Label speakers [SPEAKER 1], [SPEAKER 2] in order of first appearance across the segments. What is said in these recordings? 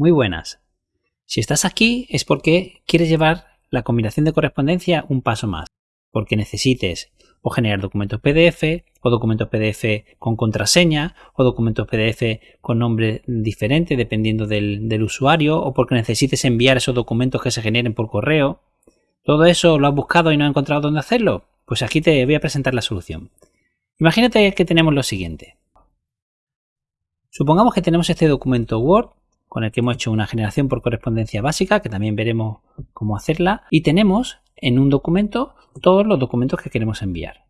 [SPEAKER 1] Muy buenas. Si estás aquí es porque quieres llevar la combinación de correspondencia un paso más, porque necesites o generar documentos PDF, o documentos PDF con contraseña, o documentos PDF con nombre diferente dependiendo del, del, usuario, o porque necesites enviar esos documentos que se generen por correo. ¿Todo eso lo has buscado y no has encontrado dónde hacerlo? Pues aquí te voy a presentar la solución. Imagínate que tenemos lo siguiente. Supongamos que tenemos este documento Word con el que hemos hecho una generación por correspondencia básica, que también veremos cómo hacerla, y tenemos en un documento todos los documentos que queremos enviar.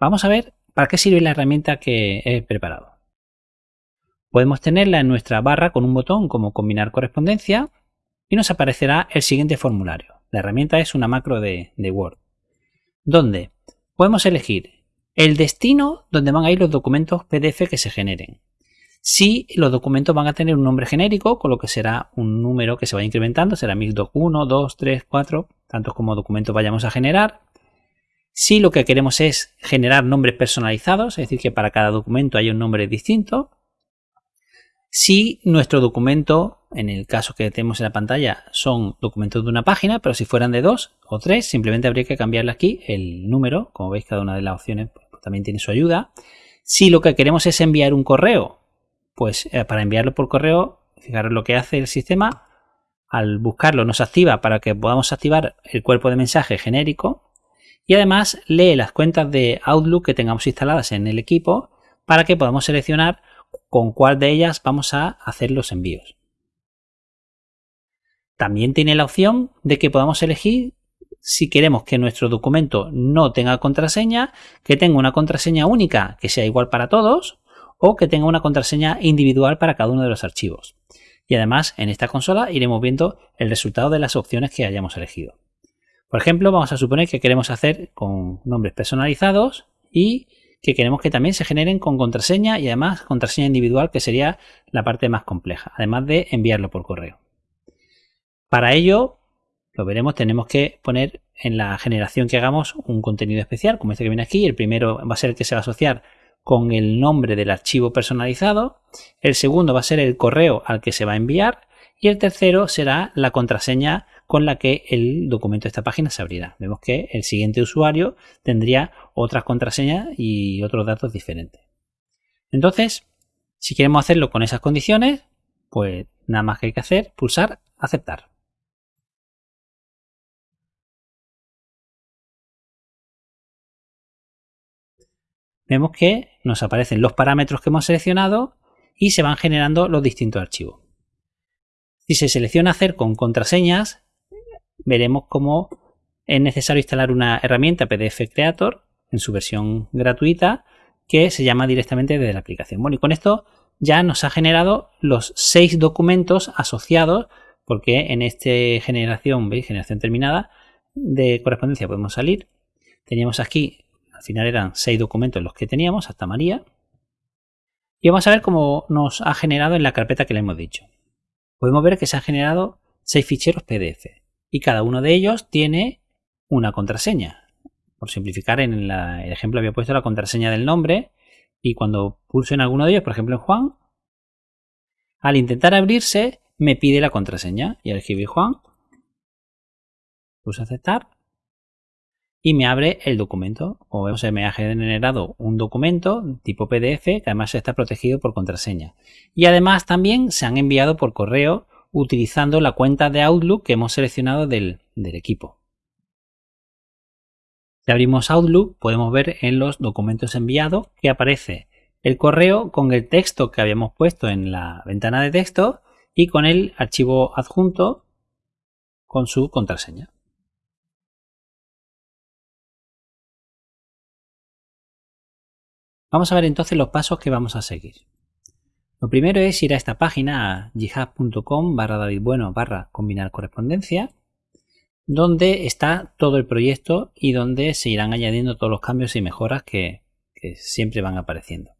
[SPEAKER 1] Vamos a ver para qué sirve la herramienta que he preparado. Podemos tenerla en nuestra barra con un botón como combinar correspondencia y nos aparecerá el siguiente formulario. La herramienta es una macro de, de Word, donde podemos elegir el destino donde van a ir los documentos PDF que se generen si los documentos van a tener un nombre genérico, con lo que será un número que se va incrementando, será 1001, 2, 3, 4, tantos como documentos vayamos a generar. Si lo que queremos es generar nombres personalizados, es decir, que para cada documento haya un nombre distinto. Si nuestro documento, en el caso que tenemos en la pantalla, son documentos de una página, pero si fueran de dos o tres, simplemente habría que cambiarle aquí el número. Como veis, cada una de las opciones pues, también tiene su ayuda. Si lo que queremos es enviar un correo, pues eh, para enviarlo por correo, fijaros lo que hace el sistema. Al buscarlo nos activa para que podamos activar el cuerpo de mensaje genérico y además lee las cuentas de Outlook que tengamos instaladas en el equipo para que podamos seleccionar con cuál de ellas vamos a hacer los envíos. También tiene la opción de que podamos elegir si queremos que nuestro documento no tenga contraseña, que tenga una contraseña única que sea igual para todos o que tenga una contraseña individual para cada uno de los archivos. Y además en esta consola iremos viendo el resultado de las opciones que hayamos elegido. Por ejemplo, vamos a suponer que queremos hacer con nombres personalizados y que queremos que también se generen con contraseña y además contraseña individual que sería la parte más compleja, además de enviarlo por correo. Para ello, lo veremos, tenemos que poner en la generación que hagamos un contenido especial, como este que viene aquí. El primero va a ser el que se va a asociar con el nombre del archivo personalizado, el segundo va a ser el correo al que se va a enviar y el tercero será la contraseña con la que el documento de esta página se abrirá. Vemos que el siguiente usuario tendría otras contraseñas y otros datos diferentes. Entonces, si queremos hacerlo con esas condiciones, pues nada más que hay que hacer, pulsar aceptar. Vemos que nos aparecen los parámetros que hemos seleccionado y se van generando los distintos archivos. Si se selecciona hacer con contraseñas, veremos cómo es necesario instalar una herramienta PDF Creator en su versión gratuita que se llama directamente desde la aplicación. Bueno, y con esto ya nos ha generado los seis documentos asociados, porque en esta generación, ¿veis? Generación terminada de correspondencia podemos salir. Teníamos aquí al final eran seis documentos los que teníamos, hasta María. Y vamos a ver cómo nos ha generado en la carpeta que le hemos dicho. Podemos ver que se han generado seis ficheros PDF y cada uno de ellos tiene una contraseña. Por simplificar, en el ejemplo había puesto la contraseña del nombre y cuando pulso en alguno de ellos, por ejemplo en Juan, al intentar abrirse me pide la contraseña y al escribir Juan, pulso aceptar y me abre el documento. O sea, me ha generado un documento tipo PDF que además está protegido por contraseña. Y además también se han enviado por correo utilizando la cuenta de Outlook que hemos seleccionado del, del equipo. Si abrimos Outlook podemos ver en los documentos enviados que aparece el correo con el texto que habíamos puesto en la ventana de texto y con el archivo adjunto con su contraseña. Vamos a ver entonces los pasos que vamos a seguir. Lo primero es ir a esta página, a github.com barra davidbueno barra combinar correspondencia, donde está todo el proyecto y donde se irán añadiendo todos los cambios y mejoras que, siempre van apareciendo.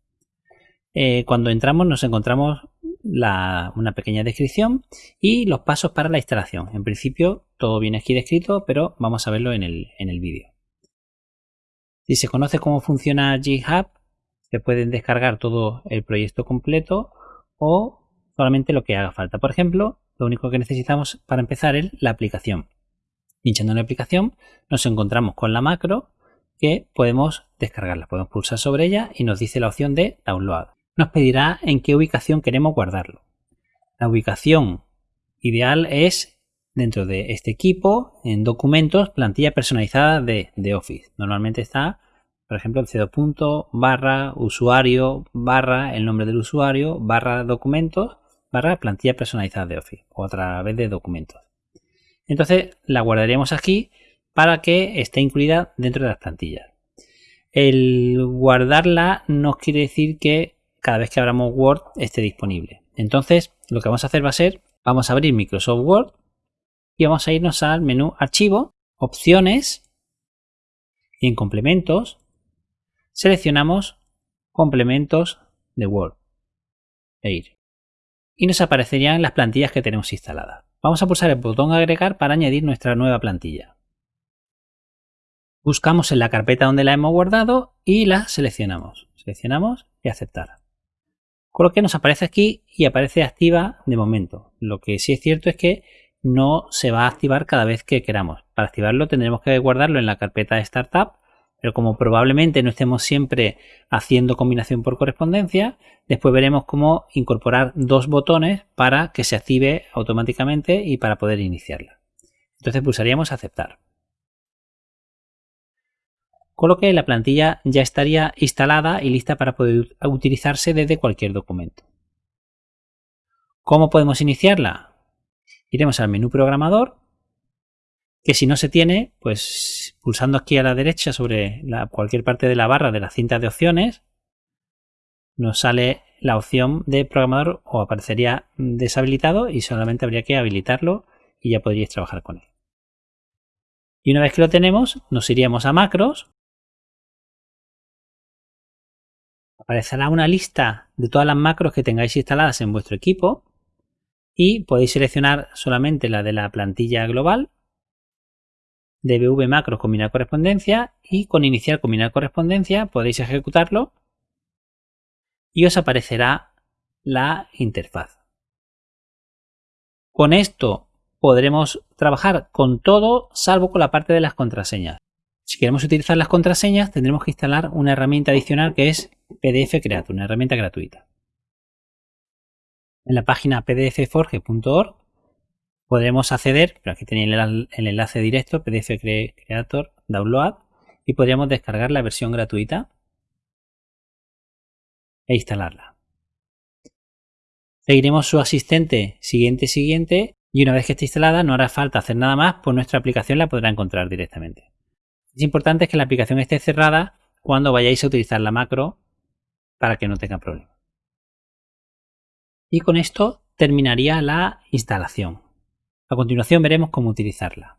[SPEAKER 1] Eh, cuando entramos nos encontramos una pequeña descripción y los pasos para la instalación. En principio todo viene aquí descrito, pero vamos a verlo en el, en el vídeo. Si se conoce cómo funciona GitHub, se pueden descargar todo el proyecto completo o solamente lo que haga falta. Por ejemplo, lo único que necesitamos para empezar es la aplicación. Pinchando en la aplicación nos encontramos con la macro que podemos descargarla. Podemos pulsar sobre ella y nos dice la opción de download. Nos pedirá en qué ubicación queremos guardarlo. La ubicación ideal es dentro de este equipo, en documentos, plantilla personalizada de, Office. Normalmente está, por ejemplo, el c barra usuario barra el nombre del usuario barra documentos barra plantilla personalizada de Office o a través de documentos. Entonces la guardaremos aquí para que esté incluida dentro de las plantillas. El guardarla no quiere decir que cada vez que abramos Word esté disponible. Entonces lo que vamos a hacer va a ser, vamos a abrir Microsoft Word y vamos a irnos al menú Archivo, Opciones y en Complementos seleccionamos Complementos de Word e ir. Y nos aparecerían las plantillas que tenemos instaladas. Vamos a pulsar el botón Agregar para añadir nuestra nueva plantilla. Buscamos en la carpeta donde la hemos guardado y la seleccionamos. Seleccionamos y aceptar. Con lo que nos aparece aquí y aparece activa de momento. Lo que sí es cierto es que no se va a activar cada vez que queramos. Para activarlo tendremos que guardarlo en la carpeta de Startup, pero como probablemente no estemos siempre haciendo combinación por correspondencia, después veremos cómo incorporar dos botones para que se active automáticamente y para poder iniciarla. Entonces pulsaríamos aceptar. Con lo que la plantilla ya estaría instalada y lista para poder utilizarse desde cualquier documento. ¿Cómo podemos iniciarla? iremos al menú programador, que si no se tiene, pues pulsando aquí a la derecha sobre cualquier parte de la barra de la cinta de opciones, nos sale la opción de programador o aparecería deshabilitado y solamente habría que habilitarlo y ya podríais trabajar con él. Y una vez que lo tenemos, nos iríamos a macros. Aparecerá una lista de todas las macros que tengáis instaladas en vuestro equipo y podéis seleccionar solamente la de la plantilla global, dbv macros combinar correspondencia y con iniciar combinar correspondencia podéis ejecutarlo y os aparecerá la interfaz. Con esto podremos trabajar con todo salvo con la parte de las contraseñas. Si queremos utilizar las contraseñas tendremos que instalar una herramienta adicional que es PDF Creator, una herramienta gratuita en la página pdfforge.org podremos acceder, pero aquí tenéis el, enlace directo, PDF Creator Download, y podríamos descargar la versión gratuita e instalarla. Seguiremos su asistente siguiente, siguiente, y una vez que esté instalada no hará falta hacer nada más, pues nuestra aplicación la podrá encontrar directamente. Es importante que la aplicación esté cerrada cuando vayáis a utilizar la macro para que no tenga problemas y con esto terminaría la instalación. A continuación veremos cómo utilizarla.